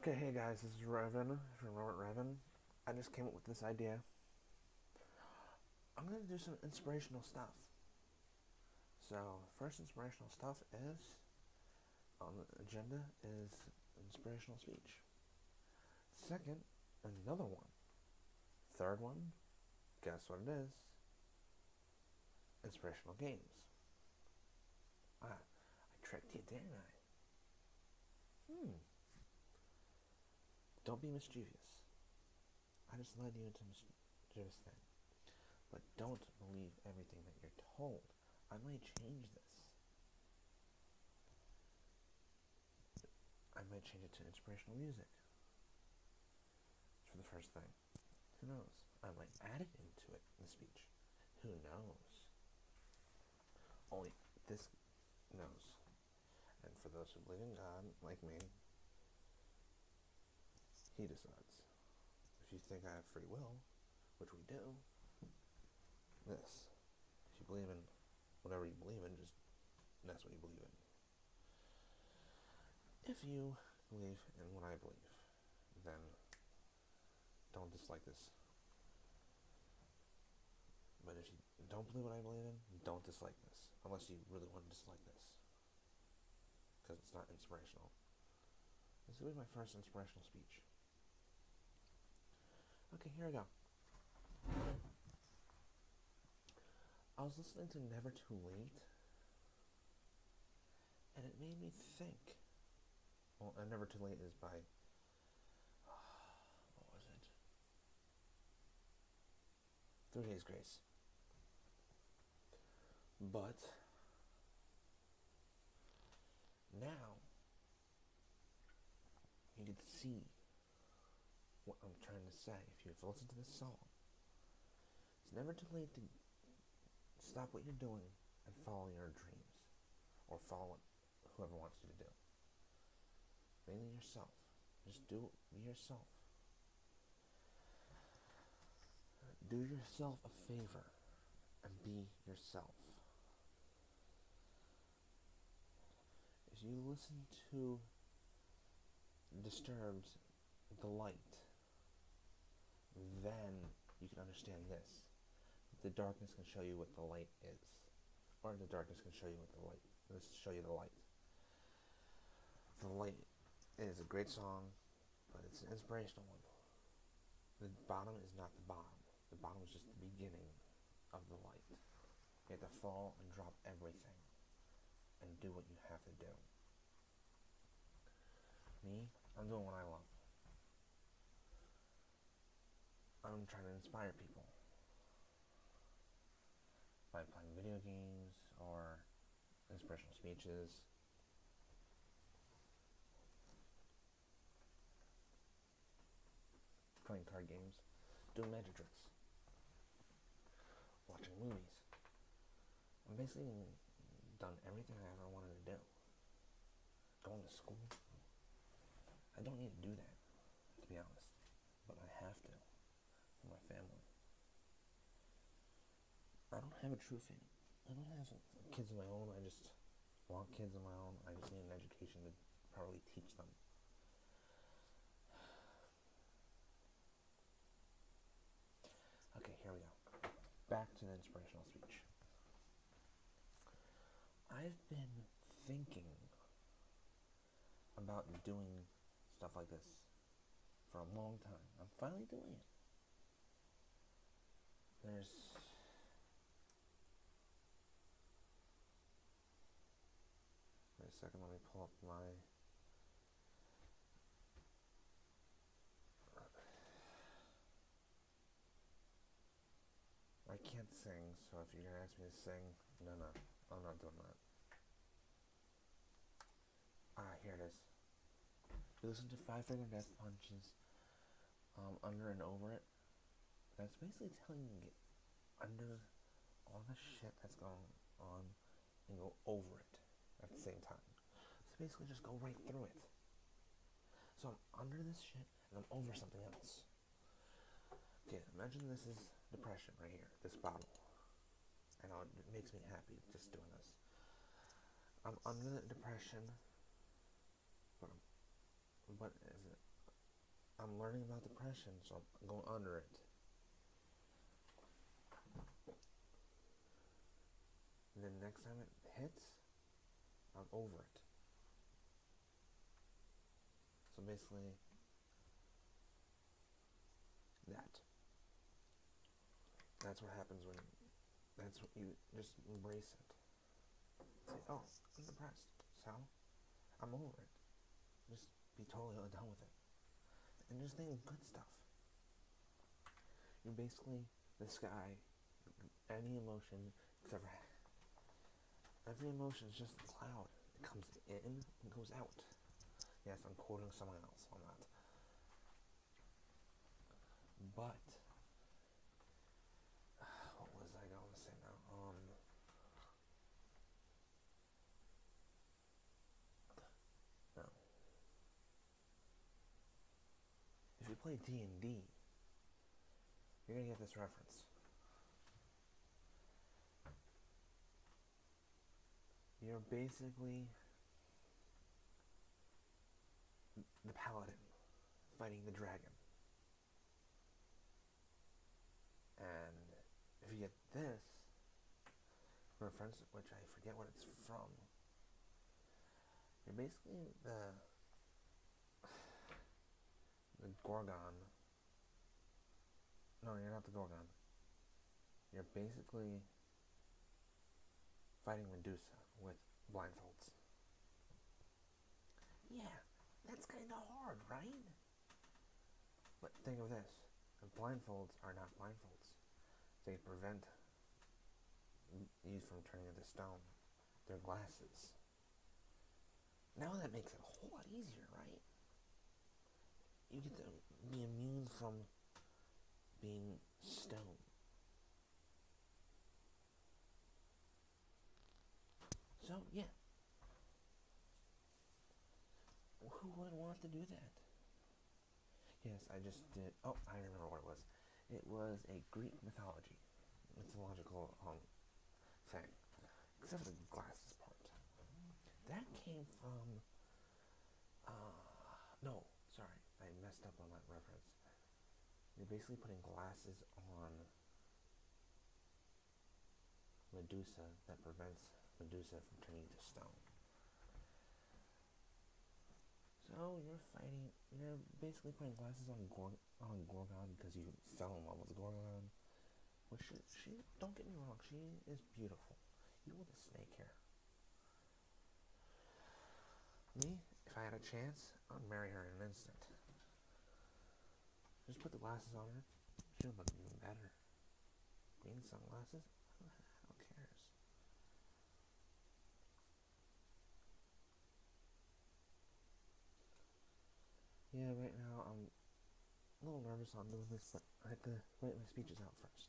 Okay, hey guys, this is Revan from Robert Revan. I just came up with this idea. I'm gonna do some inspirational stuff. So, first inspirational stuff is on the agenda is inspirational speech. Second, another one. Third one, guess what it is? Inspirational games. Ah, I tricked you, didn't I? Hmm. Don't be mischievous. I just led you into mischievous thing. But don't believe everything that you're told. I might change this. I might change it to inspirational music. For the first thing. Who knows? I might add it into it in the speech. Who knows? Only this knows. And for those who believe in God, like me, he decides. If you think I have free will, which we do, this. If you believe in whatever you believe in, just that's what you believe in. If you believe in what I believe, then don't dislike this. But if you don't believe what I believe in, don't dislike this. Unless you really want to dislike this. Because it's not inspirational. This will be my first inspirational speech. Okay, here we go. I was listening to Never Too Late, and it made me think. Well, uh, Never Too Late is by. What was it? Three Days Grace. But. Now. You can see what I'm trying to say. If you've listened to this song, it's never too late to stop what you're doing and follow your dreams or follow whoever wants you to do. Mainly yourself. Just do be yourself. Do yourself a favor and be yourself. If you listen to Disturbed the light, then you can understand this. The darkness can show you what the light is, or the darkness can show you what the light. Let's show you the light. The light is a great song, but it's an inspirational one. The bottom is not the bottom. The bottom is just the beginning of the light. You have to fall and drop everything and do what you have to do. Me, I'm doing what I love. I'm trying to inspire people by playing video games or inspirational speeches. Playing card games, doing magic tricks, watching movies. I'm basically done everything I ever wanted to do. Going to school. I don't need to do that, to be honest, but I have to family. I don't have a true family. I don't have kids of my own. I just want kids of my own. I just need an education to properly teach them. Okay, here we go. Back to the inspirational speech. I've been thinking about doing stuff like this for a long time. I'm finally doing it. There's wait a second, let me pull up my I can't sing, so if you're gonna ask me to sing, no no, I'm not doing that. Ah, here it is. You listen to Five Finger Death Punches um, under and over it. That's basically telling you to get under all the shit that's going on and go over it at the same time. So basically just go right through it. So I'm under this shit and I'm over something else. Okay, imagine this is depression right here, this bottle. I know it makes me happy just doing this. I'm under depression, but, but is it I'm learning about depression, so I'm going under it. And then next time it hits, I'm over it. So basically, that. That's what happens when. That's what you just embrace it. Say, oh, I'm depressed. So, I'm over it. Just be totally done with it. And just think of good stuff. You're basically the sky. Any emotion ever had. Every emotion is just a cloud. It comes in and goes out. Yes, I'm quoting someone else on that. But what was I going to say now? Um, no. If you play D and D, you're gonna get this reference. You're basically the paladin fighting the dragon. And if you get this reference, which I forget what it's from, you're basically the the Gorgon. No, you're not the Gorgon. You're basically fighting Medusa with blindfolds. Yeah, that's kind of hard, right? But think of this the blindfolds are not blindfolds, they prevent you from turning into stone. They're glasses. Now that makes it a whole lot easier, right? You get to be immune from being stone. So, yeah. Who would want to do that? Yes, I just did. Oh, I remember what it was. It was a Greek mythology, mythological um, thing, except for the glasses part. That came from. Uh, no, sorry, I messed up on that reference. You're basically putting glasses on Medusa that prevents Medusa from turning to stone. So you're fighting, you're basically putting glasses on Gor- on Gorgon because you fell in love with Gorgon. Which she, she, don't get me wrong, she is beautiful. You with a snake hair. Me, if I had a chance, I'd marry her in an instant. Just put the glasses on her. She'll look even better. Green sunglasses? Yeah, right now I'm a little nervous on doing this, but I have to write my speeches out first.